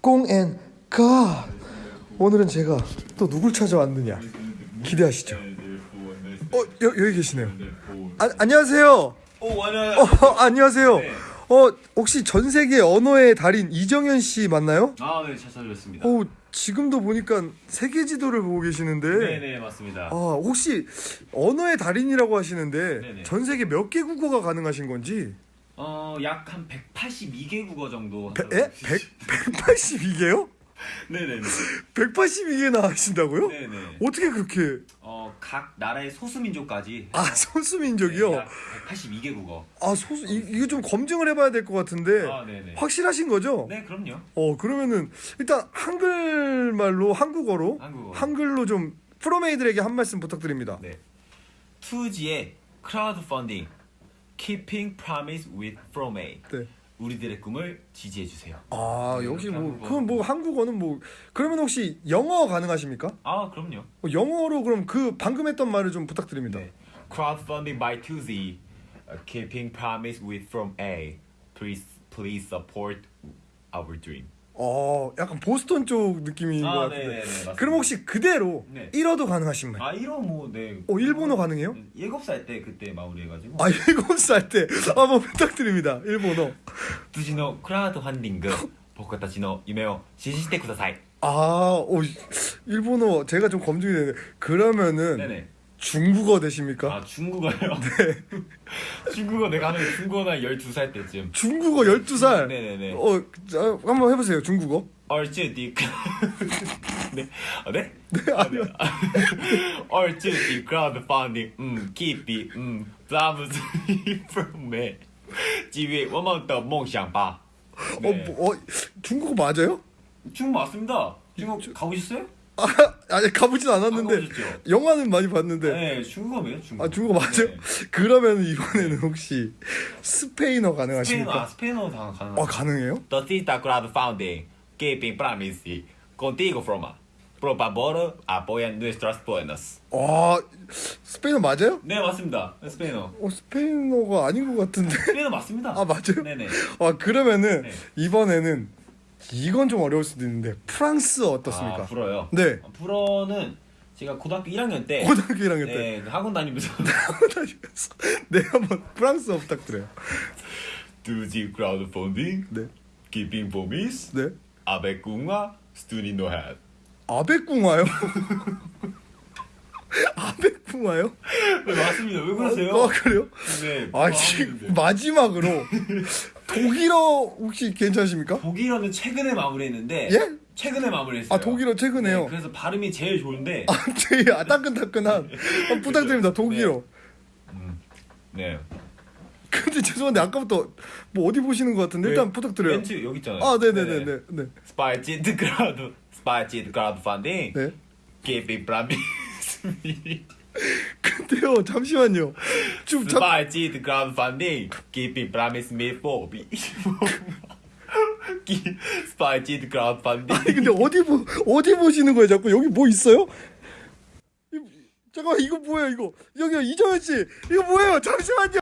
꽁앤 가 오늘은 제가 또 누굴 찾아왔느냐 기대하시죠 어 여, 여기 계시네요 아, 안녕하세요 오 안녕. 어, 안녕하세요 네. 어 혹시 전 세계 언어의 달인 이정현 씨 맞나요? 아, 네, 잘 찾아뵙습니다. 어 지금도 보니까 세계 지도를 보고 계시는데 네, 네, 맞습니다. 아 혹시 언어의 달인이라고 하시는데 네네. 전 세계 몇 개 국어가 가능하신 건지 어, 약 한 182개 국어 정도. 배, 에? 100, 182개요? 네, 네, 네. 182개나 하신다고요? 네, 네. 어떻게 그렇게 어, 각 나라의 소수민족까지 아 소수민족이요? 네, 약 182개 국어. 아 소수 이, 이거 좀 검증을 해봐야 될 것 같은데 아, 네, 네. 확실하신 거죠? 네, 그럼요. 어 그러면은 일단 한글말로 한국어로 한국어. 한글로 좀 프로메이들에게 한 말씀 부탁드립니다. 네. 2Z의 크라우드 펀딩 Keeping Promise with From A. 네. 우리들의 꿈을 지지해 주세요. 아 네, 역시 이렇게 뭐. 그럼 뭐 한국어는 뭐 그러면 혹시 영어 가능하십니까? 아, 그럼요. 어, 영어로 그럼 그 방금 했던 말을 좀 부탁드립니다. 네. Crowdfunding by 2Z, uh, keeping promise with from A. Please, please support our dream. 어 약간 보스턴 쪽 느낌인 아, 것 같은데. 네네네, 맞습니다. 그럼 혹시 그대로 네. 1어도 가능하신 말? 아, 이런 뭐, 네. 어 일본어 가능해요? 일곱 살 때 그때 마무리해가지고. 아 일곱 살 때 한번 부탁드립니다. 일본어. 辻のクラウドファンディング、僕たちの夢を支持してください。 아, 오, 일본어 제가 좀 검증이 되는데 그러면은 네네. 중국어 되십니까? 아 중국어요? 네 중국어 내가 하는 중국어는 12살 때쯤 중국어 12살? 네네네 어 한번 해보세요 중국어 二Z的 크 네? 아, 네? 네, 어, 네. 아니요 얼쭈디 크라우드펀딩 음 키비 음 브라무스 프롬에 지위 워먼더 몽샹 바어 네. 뭐, 어, 중국어 맞아요? 중국 맞습니다 중국 가보셨어요? 아, 아니 가보진 않았는데? 영화는 많이 봤는데. 네 중국어예요 중국 아, 중국어 맞아요? 네. 그러면 이번에는 혹시 스페인어 스페인어 아 가능하십니까? 스페인어 다 가능 아, 가능해요? Tosita Crowd Funding Keeping Promise Contigo Froma Por favor apoya nuestros buenos 아, 스페인어 맞아요? 네 맞습니다 스페인어 어, 스페인어가 아닌 것 같은데. 스페인어 맞습니다 아, 맞아요? 네네 아, 그러면은 네. 이번에는 이건 좀 어려울 수도 있는데 프랑스어 어떻습니까? 아, 불어요. 네. 아, 불어는 제가 고등학교 1학년 때 고등학교 1학년 때 네, 그 학원 다니면서 다니면서 네 한번 프랑스어 부탁드려요. 두지 크라우드 펀딩 네, Keeping Promise 네. 아베궁화 햇 아베궁화요? 아베궁화요? 네, 맞습니다. 왜 그러세요? 아, 그래요? 네. 아, 지금 마지막으로 독일어 혹시 괜찮으십니까? 독일어는 최근에 마무리했는데 예? 최근에 마무리했어요. 아, 독일어 최근에요. 네, 그래서 발음이 제일 좋은데 아, 되게 아, 따끈따끈한 아, 부탁드립니다. 독일어. 네. 근데 죄송한데 아까부터 뭐 어디 보시는 것 같은데 일단 네, 부탁드려요. 멘트 여기 있잖아요. 아, 네네네네. 네. 네. 스파이치드 크라우드 스파이치드 크라우드 펀딩 네. Keeping Promise 근데요, 잠시만요. 좀 잠, 스파이치드 크라우드 펀딩 Keeping Promise Me For Me 스파이치드 크라우드 펀딩 아니 근데 어디 보 어디 보시는 거예요? 자꾸 여기 뭐 있어요? 이- 잠깐만 이거 뭐예요 이거 여기 이정현 씨 이거 뭐예요? 잠시만요.